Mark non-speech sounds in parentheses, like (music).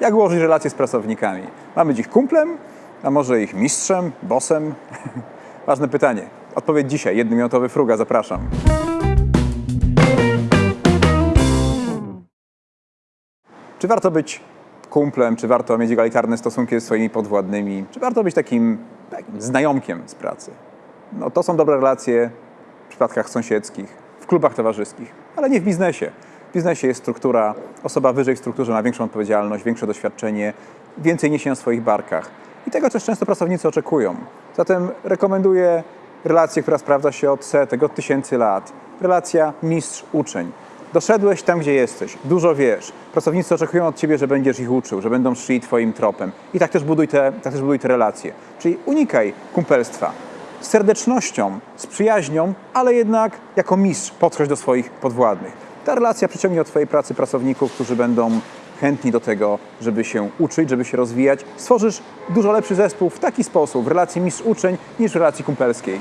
Jak ułożyć relacje z pracownikami? Mamy ich kumplem, a może ich mistrzem, bossem? (laughs) Ważne pytanie. Odpowiedź dzisiaj. Jednominutowy fruga, zapraszam. Czy warto być kumplem, czy warto mieć egalitarne stosunki ze swoimi podwładnymi, czy warto być takim, takim znajomkiem z pracy? No to są dobre relacje w przypadkach sąsiedzkich, w klubach towarzyskich, ale nie w biznesie. W biznesie jest struktura, osoba wyżej w strukturze ma większą odpowiedzialność, większe doświadczenie, więcej niesie na swoich barkach. I tego też często pracownicy oczekują. Zatem rekomenduję relację, która sprawdza się od setek, od tysięcy lat. Relacja mistrz-uczeń. Doszedłeś tam, gdzie jesteś, dużo wiesz. Pracownicy oczekują od ciebie, że będziesz ich uczył, że będą szli twoim tropem. I tak też buduj te, tak też buduj te relacje. Czyli unikaj kumpelstwa. Z serdecznością, z przyjaźnią, ale jednak jako mistrz podchodź do swoich podwładnych. Ta relacja przyciągnie do twojej pracy pracowników, którzy będą chętni do tego, żeby się uczyć, żeby się rozwijać. Stworzysz dużo lepszy zespół w taki sposób, w relacji mistrz-uczeń, niż w relacji kumpelskiej.